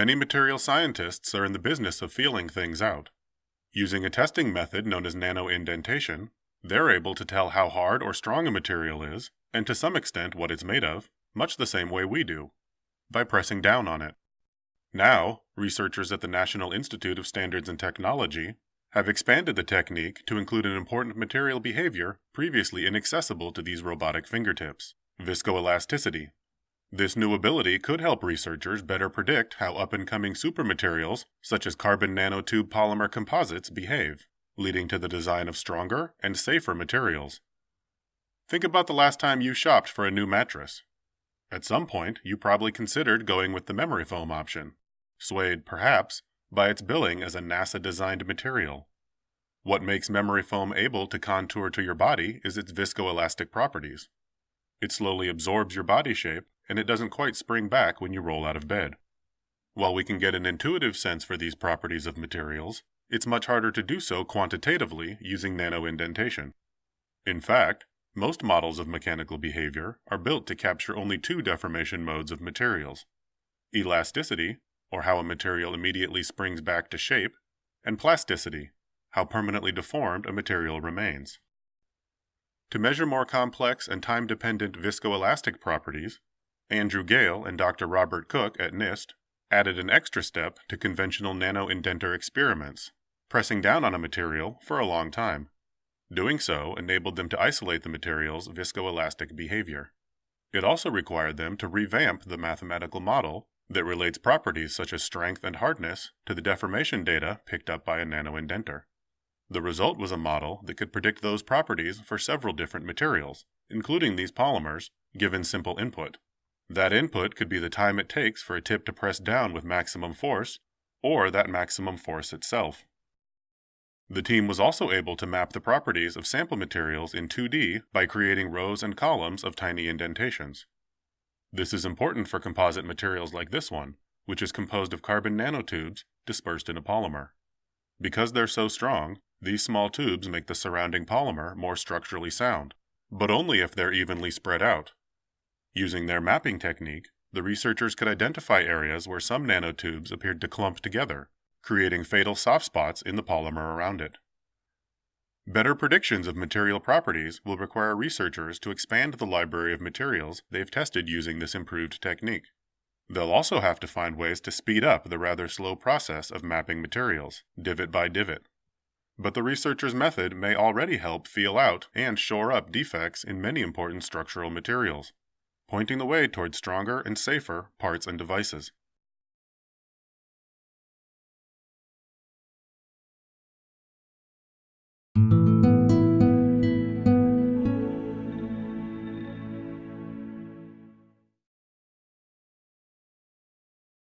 Many material scientists are in the business of feeling things out. Using a testing method known as nanoindentation, they're able to tell how hard or strong a material is, and to some extent what it's made of, much the same way we do, by pressing down on it. Now, researchers at the National Institute of Standards and Technology have expanded the technique to include an important material behavior previously inaccessible to these robotic fingertips viscoelasticity. This new ability could help researchers better predict how up and coming supermaterials, such as carbon nanotube polymer composites, behave, leading to the design of stronger and safer materials. Think about the last time you shopped for a new mattress. At some point, you probably considered going with the memory foam option, swayed, perhaps, by its billing as a NASA designed material. What makes memory foam able to contour to your body is its viscoelastic properties. It slowly absorbs your body shape, and it doesn't quite spring back when you roll out of bed. While we can get an intuitive sense for these properties of materials, it's much harder to do so quantitatively using nanoindentation. In fact, most models of mechanical behavior are built to capture only two deformation modes of materials elasticity, or how a material immediately springs back to shape, and plasticity, how permanently deformed a material remains. To measure more complex and time dependent viscoelastic properties, Andrew Gayle and Dr. Robert Cook at NIST added an extra step to conventional nanoindenter experiments, pressing down on a material for a long time. Doing so enabled them to isolate the material's viscoelastic behavior. It also required them to revamp the mathematical model that relates properties such as strength and hardness to the deformation data picked up by a nanoindenter. The result was a model that could predict those properties for several different materials, including these polymers, given simple input. That input could be the time it takes for a tip to press down with maximum force, or that maximum force itself. The team was also able to map the properties of sample materials in 2D by creating rows and columns of tiny indentations. This is important for composite materials like this one, which is composed of carbon nanotubes dispersed in a polymer. Because they're so strong, these small tubes make the surrounding polymer more structurally sound, but only if they're evenly spread out. Using their mapping technique, the researchers could identify areas where some nanotubes appeared to clump together, creating fatal soft spots in the polymer around it. Better predictions of material properties will require researchers to expand the library of materials they've tested using this improved technique. They'll also have to find ways to speed up the rather slow process of mapping materials, divot by divot. But the researcher's method may already help feel out and shore up defects in many important structural materials, pointing the way toward stronger and safer parts and devices.